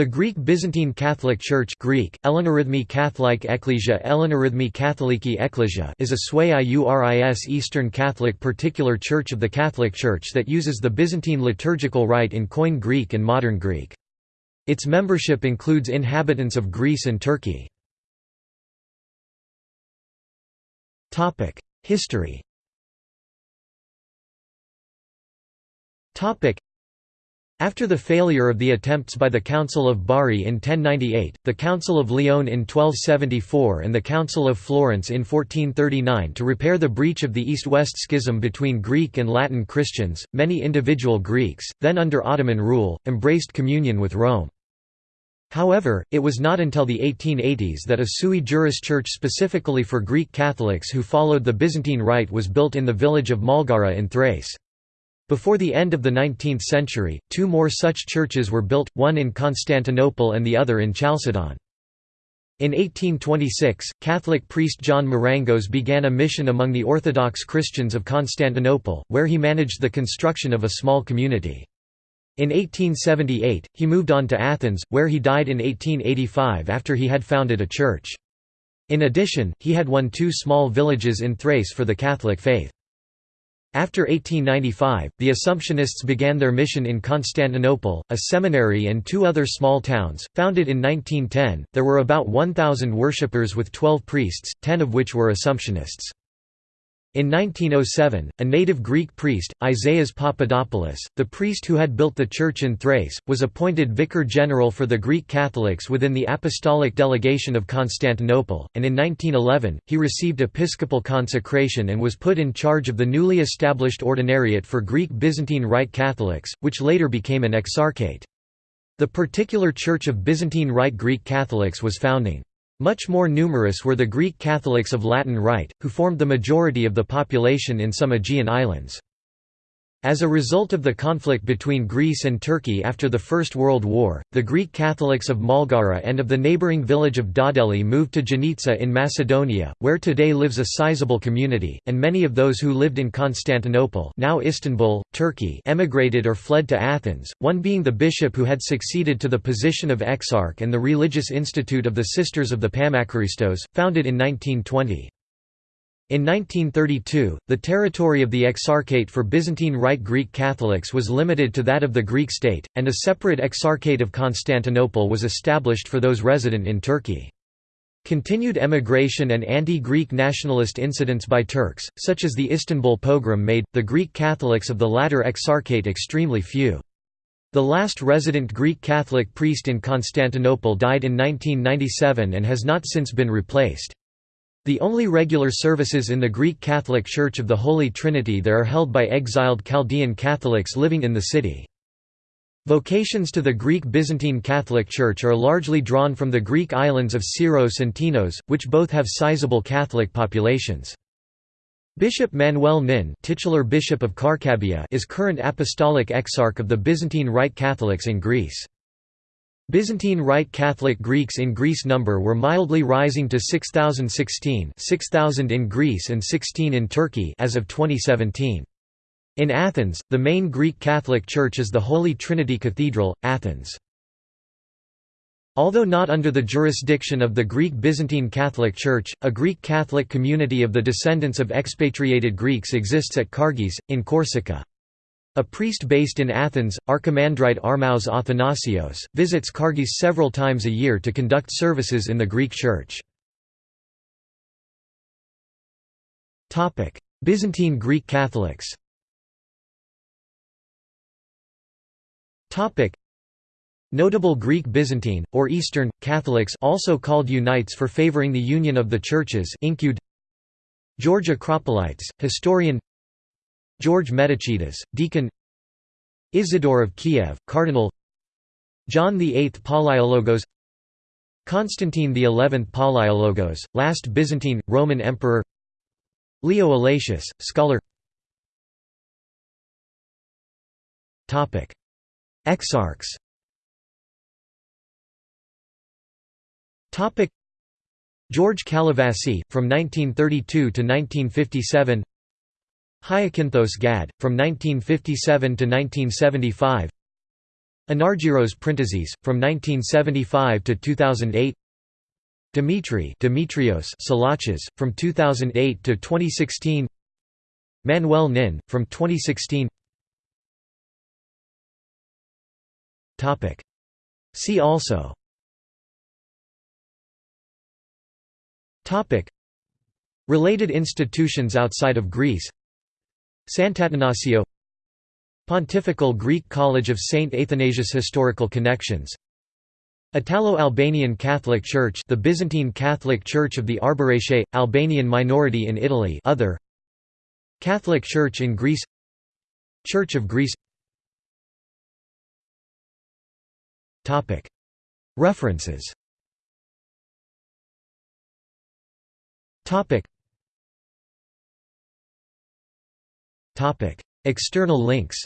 The Greek Byzantine Catholic Church Greek, Elenorhythmi Katholike Ekklesia Elenorhythmi Katholiki Ekklesia is a Sui Iuris Eastern Catholic particular church of the Catholic Church that uses the Byzantine liturgical rite in Koine Greek and Modern Greek. Its membership includes inhabitants of Greece and Turkey. History after the failure of the attempts by the Council of Bari in 1098, the Council of Lyon in 1274 and the Council of Florence in 1439 to repair the breach of the East-West schism between Greek and Latin Christians, many individual Greeks, then under Ottoman rule, embraced communion with Rome. However, it was not until the 1880s that a sui juris church specifically for Greek Catholics who followed the Byzantine Rite was built in the village of Malgara in Thrace. Before the end of the 19th century, two more such churches were built, one in Constantinople and the other in Chalcedon. In 1826, Catholic priest John Marangos began a mission among the Orthodox Christians of Constantinople, where he managed the construction of a small community. In 1878, he moved on to Athens, where he died in 1885 after he had founded a church. In addition, he had won two small villages in Thrace for the Catholic faith. After 1895, the Assumptionists began their mission in Constantinople, a seminary and two other small towns. Founded in 1910, there were about 1,000 worshippers with 12 priests, 10 of which were Assumptionists. In 1907, a native Greek priest, Isaias Papadopoulos, the priest who had built the church in Thrace, was appointed vicar general for the Greek Catholics within the Apostolic Delegation of Constantinople, and in 1911, he received episcopal consecration and was put in charge of the newly established Ordinariate for Greek Byzantine Rite Catholics, which later became an exarchate. The particular Church of Byzantine Rite Greek Catholics was founding. Much more numerous were the Greek Catholics of Latin Rite, who formed the majority of the population in some Aegean islands. As a result of the conflict between Greece and Turkey after the First World War, the Greek Catholics of Malgara and of the neighbouring village of Dodeli moved to Giannitsa in Macedonia, where today lives a sizable community, and many of those who lived in Constantinople now Istanbul, Turkey emigrated or fled to Athens, one being the bishop who had succeeded to the position of exarch and the religious institute of the Sisters of the Pammacharistos, founded in 1920. In 1932, the territory of the Exarchate for Byzantine Rite Greek Catholics was limited to that of the Greek state, and a separate Exarchate of Constantinople was established for those resident in Turkey. Continued emigration and anti-Greek nationalist incidents by Turks, such as the Istanbul pogrom made, the Greek Catholics of the latter Exarchate extremely few. The last resident Greek Catholic priest in Constantinople died in 1997 and has not since been replaced. The only regular services in the Greek Catholic Church of the Holy Trinity there are held by exiled Chaldean Catholics living in the city. Vocations to the Greek Byzantine Catholic Church are largely drawn from the Greek islands of Syros and Tinos, which both have sizable Catholic populations. Bishop Manuel Nin titular Bishop of is current Apostolic Exarch of the Byzantine Rite Catholics in Greece. Byzantine Rite Catholic Greeks in Greece number were mildly rising to 6016 6000 in Greece and 16 in Turkey as of 2017. In Athens, the main Greek Catholic Church is the Holy Trinity Cathedral, Athens. Although not under the jurisdiction of the Greek Byzantine Catholic Church, a Greek Catholic community of the descendants of expatriated Greeks exists at Cargèse, in Corsica. A priest based in Athens, Archimandrite Armaus Athanasios, visits Cargèse several times a year to conduct services in the Greek Church. Byzantine Greek Catholics Notable Greek Byzantine, or Eastern, Catholics also called Uniates for favoring the union of the churches include George Acropolites, historian George Metochites, deacon Isidore of Kiev, cardinal John VIII Palaiologos Constantine XI Palaiologos, last Byzantine, Roman emperor Leo Allatius, scholar Exarchs George Calavassy, from 1932 to 1957 Hyacinthos Gad, from 1957 to 1975 Anargyros Printazis, from 1975 to 2008 Dimitri Dimitrios Salachas, from 2008 to 2016 Manuel Nin, from 2016 See also. Related institutions outside of Greece Sant'Atanasio Pontifical Greek College of St. Athanasius Historical connections Italo-Albanian Catholic Church the Byzantine Catholic Church of the Arbëreshe, Albanian minority in Italy other Catholic Church in Greece Church of Greece. References External links.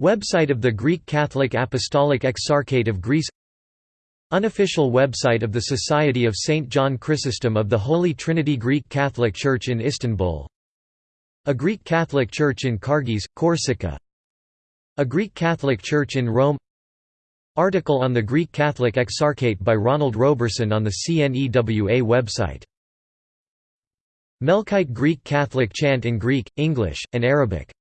Website of the Greek Catholic Apostolic Exarchate of Greece. Unofficial website of the Society of St. John Chrysostom of the Holy Trinity Greek Catholic Church in Istanbul. A Greek Catholic Church in Cargèse, Corsica. A Greek Catholic Church in Rome. Article on the Greek Catholic Exarchate by Ronald Roberson on the CNEWA website Melkite Greek Catholic chant in Greek, English, and Arabic